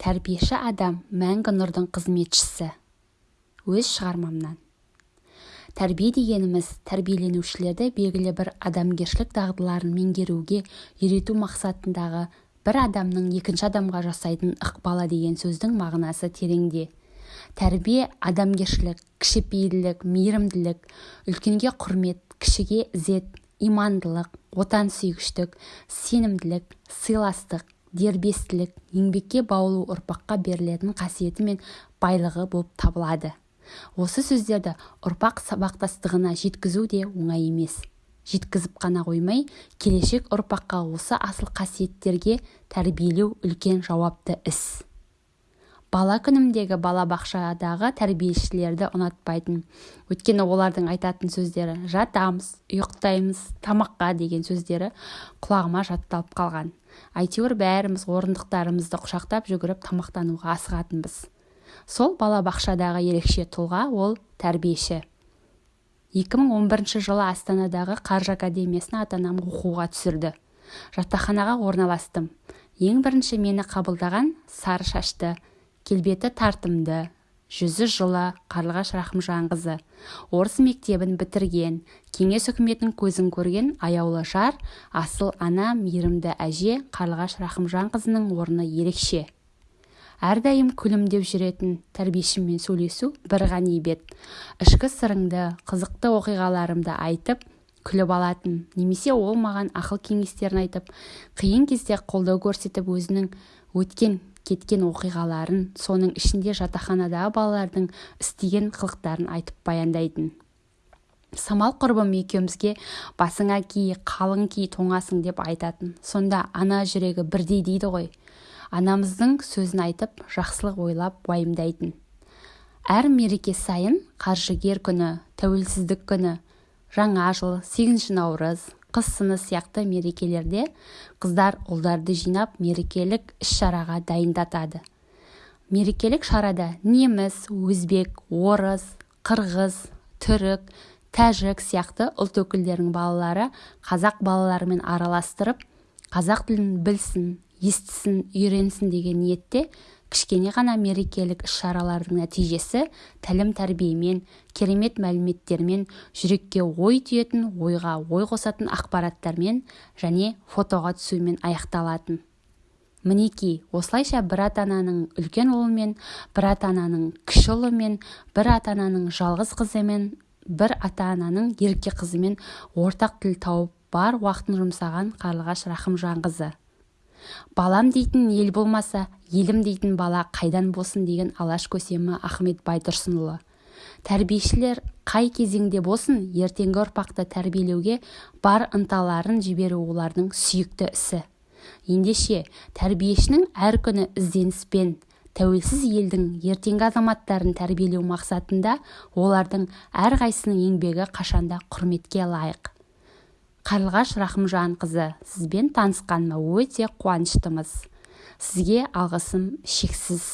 тәрбиеші адам мәңгі нұрдың қызметшісі. Өз шығармамнан. Тәрбие дегеніміз тәрбиеленушілерді белгілі бір адамгершілік дағдыларын меңгеруге үйрету мақсатындағы бір адамның екінші адамға жасайтын ықпалы деген сөздің мағынасы тереңде. Тәрбие адамгершілік кішіпейілділік мейірімділік үлкенге құрмет кішіге ізет имандылық отансүйгіштік сенімділік сыйластық дербестілік еңбекке баулу ұрпаққа берілетін қасиеті мен байлығы болып табылады. Осы сөздерді ұрпақ сабақтастығына жеткізу де оңай емес. Жеткізіп қана қоймай келешек ұрпаққа осы асыл қасиеттерге тәрбиелеу үлкен жауапты іс. Бала күнімдегі балабақшадағы тәрбиешілерді ұнатпайтын. Өйткені олардың айтатын сөздері жатамыз ұйықтаймыз тамаққа деген сөздері құлағыма жатталып қалған. Әйтеуір бәріміз орындықтарымызды құшақтап жүгіріп тамақтануға асығатынбыз. Сол балабақшадағы ерекше тұлға ол тәрбиеші. 2011 жылы астанадағы қаржы академиясына ата-анам оқуға түсірді. Жатақханаға орналастым. Ең бірінші мені қабылдаған сары шашты. Келбеті тартымды. Жүзі жылы қарлығаш рахымжанқызы. Орыс мектебін бітірген кеңес үкіметінің көзін көрген аяулы жар асыл ана мейірімді әже қарлығаш рахымжанқызының орны ерекше. Әрдайым күлімдеп жүретін тәрбиешіммен сөйлесу бір ғанибет ішкі сырыңды қызықты оқиғаларымды айтып күліп алатын немесе ол маған ақыл кеңестерін айтып қиын кезде қолдау көрсетіп өзінің өткен кеткен оқиғаларын соның ішінде жатақханадағы балалардың істеген қылықтарын айтып баяндайтын. Самал құрбым екеумізге басыңа ки қалың ки тоңасың деп айтатын. Сонда ана жүрегі бірдей дейді ғой. Анамыздың сөзін айтып жақсылық ойлап уайымдайтын. Әр мереке сайын қаржыгер күні тәуелсіздік күні жаңа жыл сегізінші наурыз қыс сыны сияқты мерекелерде қыздар ұлдарды жинап мерекелік іс-шараға дайындатады. Мерекелік шарада неміс өзбек орыс қырғыз түрік тәжік сияқты ұлт өкілдерінің балалары қазақ балаларымен араластырып қазақ тілін білсін естісін үйренсін деген ниетте кішкене ғана мерекелік іс-шаралардың нәтижесі тәлім-тәрбиемен керемет мәліметтермен жүрекке ой түйетін ойға ой қосатын ақпараттармен және фотоға түсумен аяқталатын. Мінеки осылайша бір ата-ананың үлкен ұлымен бір ата-ананың кіші ұлымен бір ата-ананың жалғыз қызымен бір ата-ананың ерке қызымен ортақ тіл тауып бар уақытын жұмсаған қарлығаш рахымжанқызы балам дейтін ел болмаса елім дейтін бала қайдан болсын деген алаш көсемі ахмет байтұрсынұлы. Тәрбиешілер қай кезеңде болсын ертеңгі ұрпақты тәрбиелеуге бар ынталарын жіберу олардың сүйікті ісі. Ендеше тәрбиешінің әр күні ізденіспен тәуелсіз елдің ертеңгі азаматтарын тәрбиелеу мақсатында олардың әрқайсысының еңбегі қашанда құрметке лайық. Қарлығаш рахымжанқызы сізбен танысқаныма өте қуаныштымыз. Сізге алғысым шексіз.